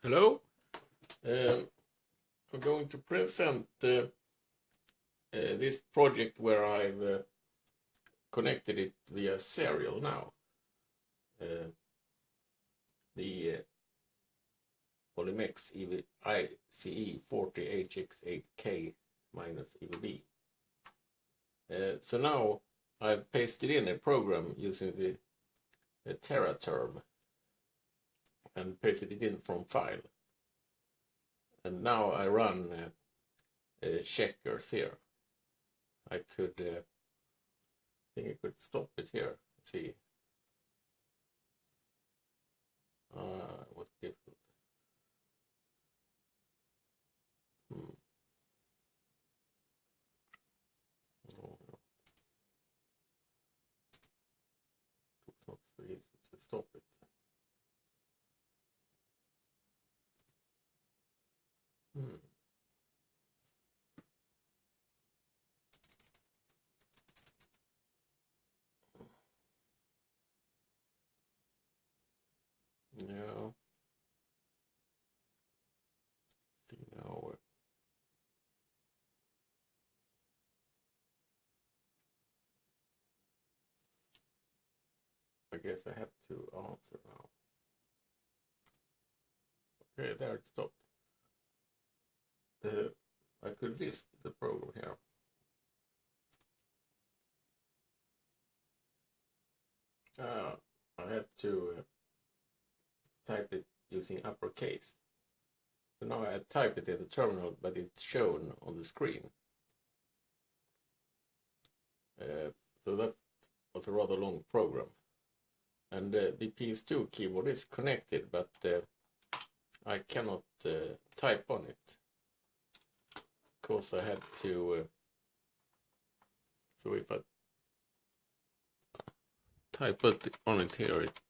Hello. Um, I'm going to present uh, uh, this project where I've uh, connected it via serial now. Uh, the uh, Olimex EV ICE 40HX8K minus EVB. Uh, so now I've pasted in a program using the, the TeraTerm and pasted it in from file. And now I run uh, uh, checkers here. I could, uh, I think I could stop it here. Let's see. Uh, what's difficult? Hmm. Oh, no. It's not so easy to stop it. Hmm. No. See now. I guess I have to answer now. Okay, there it stopped. I could list the program here. Uh, I have to uh, type it using uppercase. So now I type it in the terminal, but it's shown on the screen. Uh, so that was a rather long program. And uh, the PS2 keyboard is connected, but uh, I cannot uh, type on it. Because I had to... Uh, so if I type it on it here, it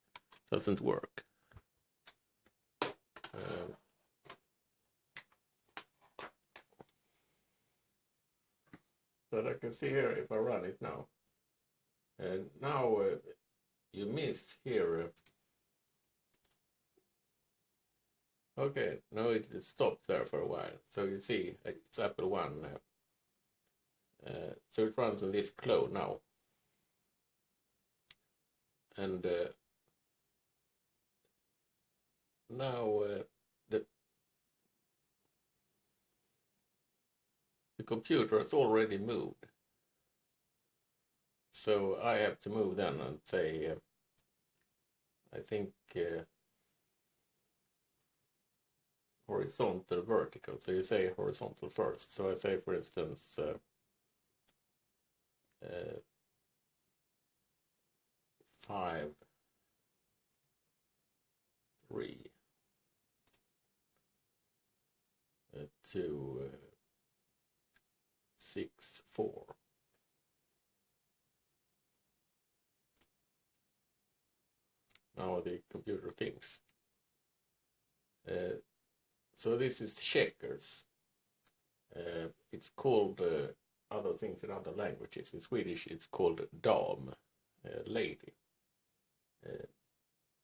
doesn't work. Uh, but I can see here if I run it now. And now uh, you miss here. Uh, okay, now it stopped there for a while. So you see it's Apple One. Uh, uh, so it runs on this clone now. And uh, now uh, the the computer has already moved so I have to move then and say uh, I think uh, horizontal vertical so you say horizontal first so I say for instance uh, uh five three uh, to uh, six four. Now the computer thinks. Uh, so this is checkers. Uh, it's called uh, other things in other languages. In Swedish, it's called dam, uh, lady, uh,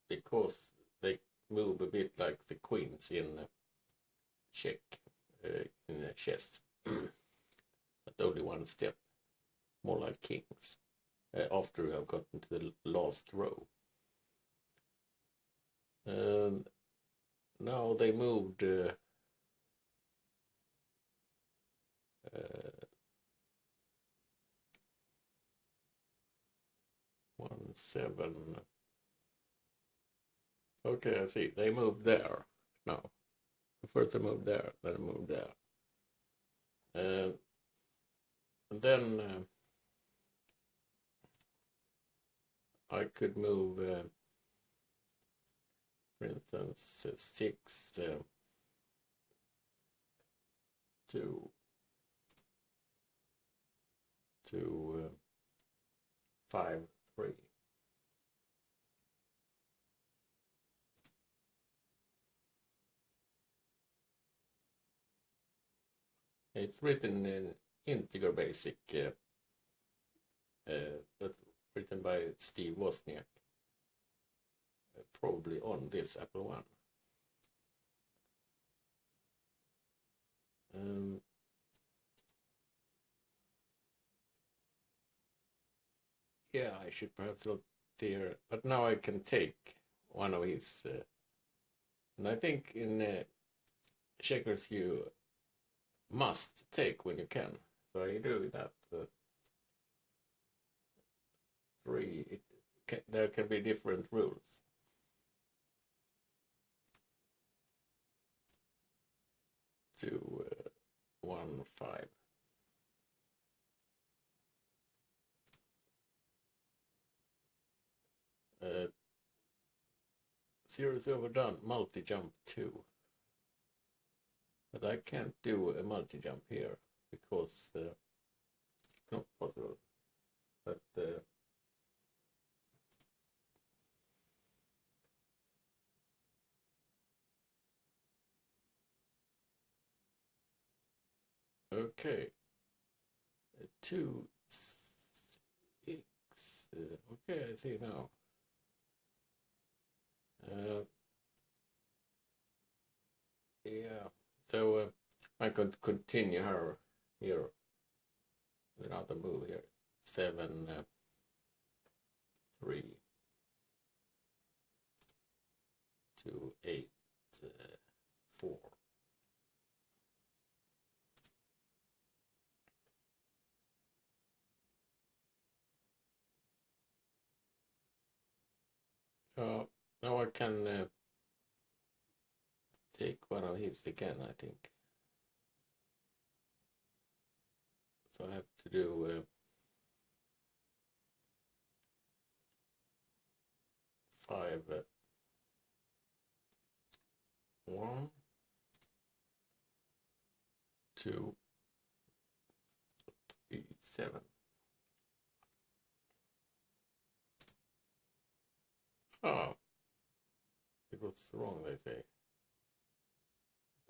because they move a bit like the queens in check uh, in chess, but only one step, more like kings. After I've gotten to the last row. And now they moved uh, uh, one seven Okay, I see. They moved there No, First I moved there, then moved there. Uh, then I could move, uh, for instance, six uh, to to uh, five three. It's written in integer basic, uh, uh, that's written by Steve Wozniak, probably on this Apple One. Um, yeah, I should perhaps look there, but now I can take one of his, uh, and I think in uh, checkers you must take when you can. So I do that. Uh, three, it can, there can be different rules. Two, uh, one, five. Uh, overdone, multi-jump two. But I can't do a multi-jump here because uh, it's not possible. But okay, two six. Uh, okay, I see now. Uh, yeah, so uh, I could continue her here another move here. Seven, uh, three, two, eight, uh, four. Uh, now I can uh, take one of his again, I think. So I have to do uh, five, uh, one, two, three, seven. Oh, it was wrong, they say.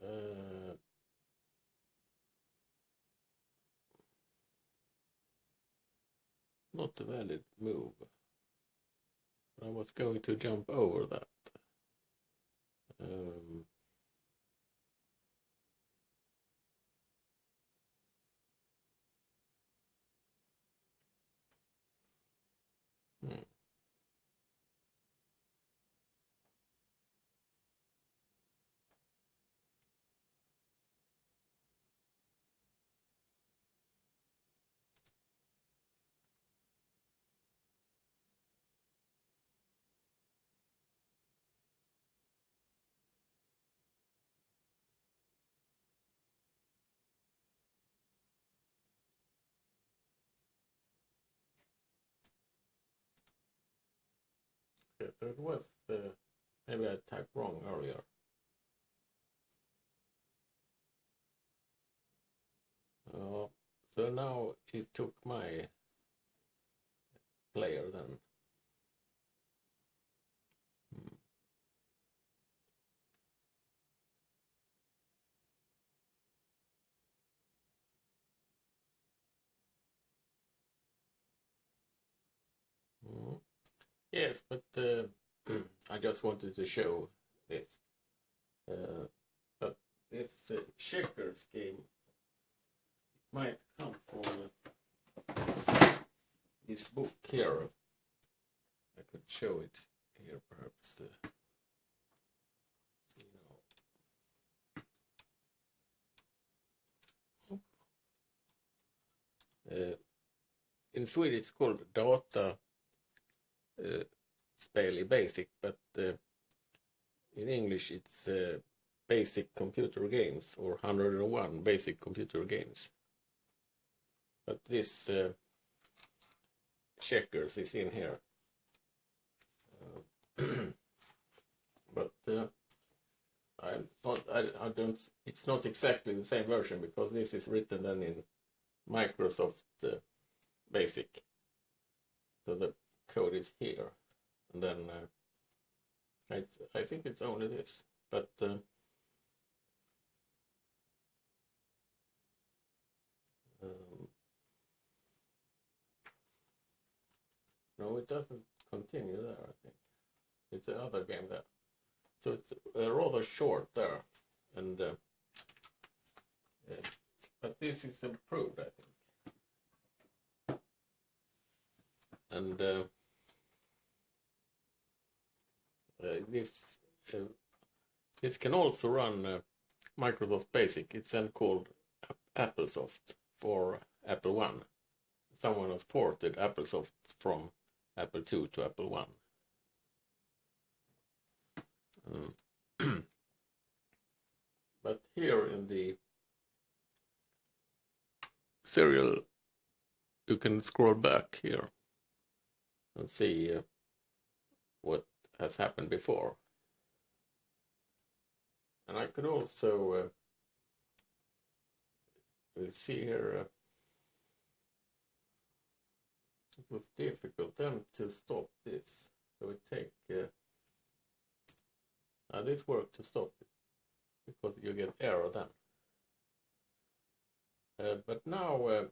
Uh, not a valid move. I was going to jump over that. Um, it was uh, maybe I typed wrong earlier. Uh, so now it took my player then. Yes, but uh, I just wanted to show this. Uh, but this uh, checkers game might come from this book here. I could show it here, perhaps. Uh. Uh, in Swedish, it's called Data uh, i basic, but uh, in English it's uh, basic computer games or 101 basic computer games. But this checkers is in here. Uh, but uh, I not I, I don't it's not exactly the same version because this is written then in Microsoft Basic. So the code is here and then uh, I, th I think it's only this but uh, um, no it doesn't continue there I think it's another game there so it's uh, rather short there and uh, Uh, but this is improved, I think. And uh, uh, this uh, this can also run uh, Microsoft Basic. It's then called AppleSoft for Apple One. Someone has ported AppleSoft from Apple II to Apple One. Um, but here in the serial, you can scroll back here and see uh, what has happened before. And I could also uh, see here uh, it was difficult then to stop this. So it take uh, uh, this worked to stop it because you get error then. Uh, but now uh,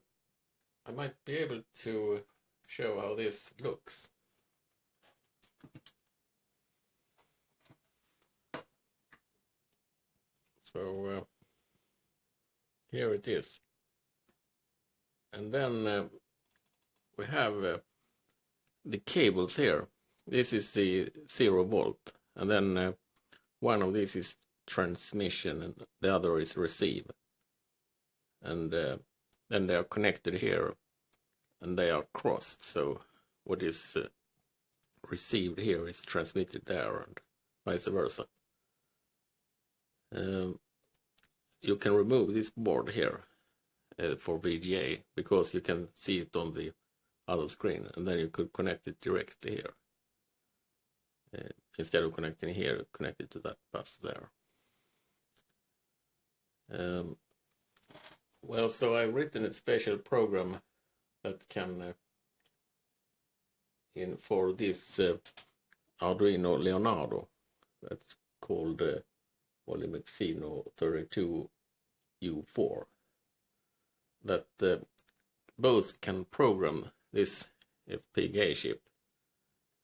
I might be able to show how this looks. So uh, here it is. And then uh, we have uh, the cables here. This is the zero volt, and then uh, one of these is transmission, and the other is receive. And uh, then they are connected here, and they are crossed. So what is uh, received here is transmitted there, and vice versa. Um, you can remove this board here uh, for VGA because you can see it on the other screen and then you could connect it directly here. Uh, instead of connecting here, connect it to that bus there. Um, well, so I've written a special program that can, uh, in for this uh, Arduino Leonardo, that's called Olimexino 32U4, that uh, both can program this FPGA chip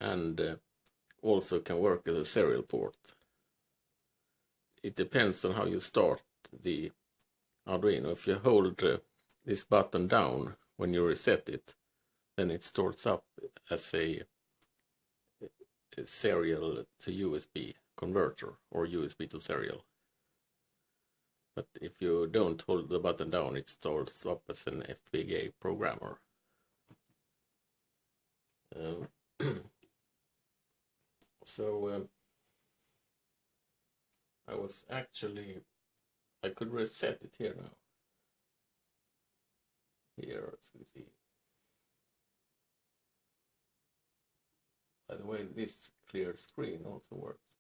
and uh, also can work as a serial port. It depends on how you start the Arduino. If you hold uh, this button down when you reset it, then it starts up as a serial to USB converter or USB to serial. But if you don't hold the button down, it starts up as an FPGA programmer. Um, so um, I was actually, I could reset it here now. Here, as you see. By the way, this clear screen also works.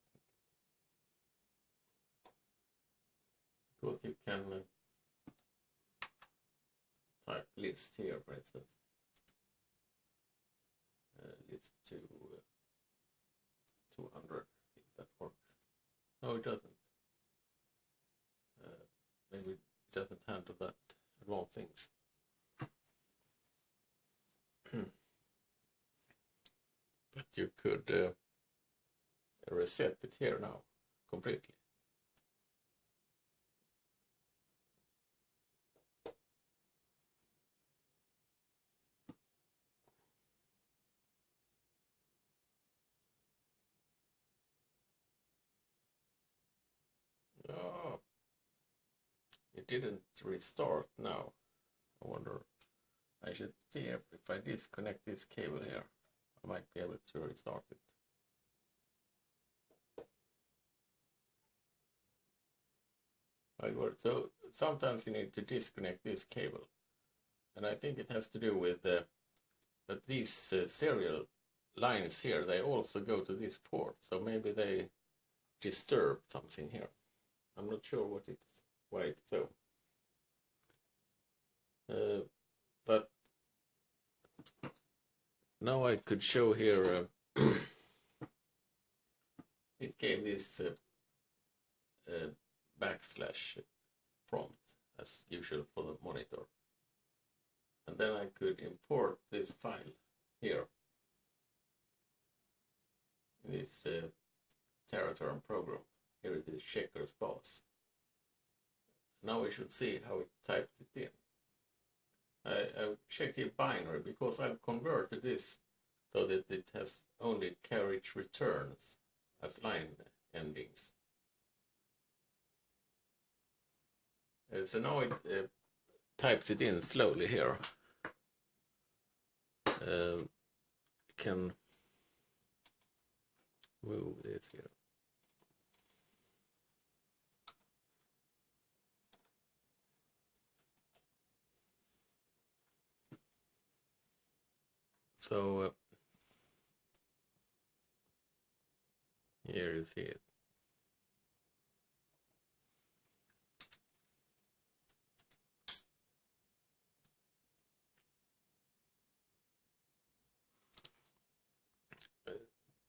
Because you can uh, type list here, for instance uh, list to uh, 200 if that works. No, it doesn't. Uh, maybe it doesn't handle that advanced things. but you could reset it here now completely. Didn't restart now. I wonder, I should see if, if I disconnect this cable here, I might be able to restart it. So sometimes you need to disconnect this cable. And I think it has to do with uh, that these uh, serial lines here, they also go to this port. So maybe they disturb something here. I'm not sure what it's, why it's so. Uh, but now I could show here uh, it gave this uh, uh, backslash prompt as usual for the monitor. And then I could import this file here. This uh, Teraterm program. Here it is checkers boss now we should see how it types it in. I, I checked here binary because I've converted this so that it has only carriage returns as line endings. Uh, so now it uh, types it in slowly here. Uh, can move this here. So uh, here you see it.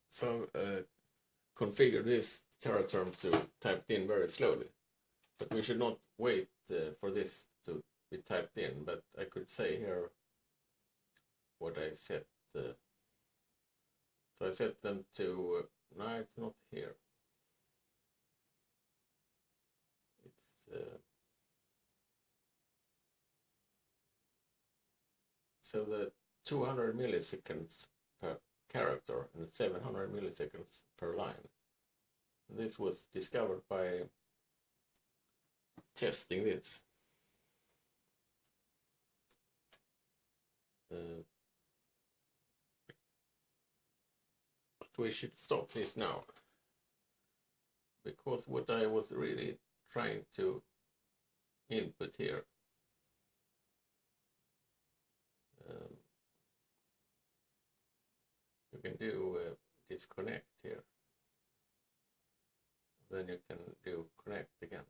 So uh, configure this Teraterm to typed in very slowly. But we should not wait uh, for this to be typed in, but I could say here what I set. Uh, so I set them to, uh, no, it's not here. It's, uh, so the 200 milliseconds per character and 700 milliseconds per line. This was discovered by testing this. Uh, but we should stop this now. Because what I was really trying to input here um, you can do uh, disconnect here. Then you can do connect again.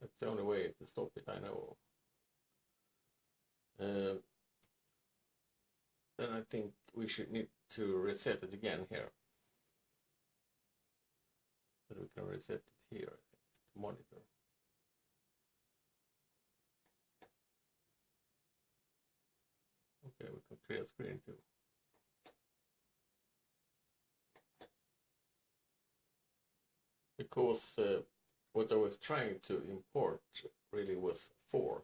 That's the only way to stop it I know. Uh, then I think we should need to reset it again here but we can reset it here to monitor Okay, we can clear screen too. Because uh, what I was trying to import really was 4.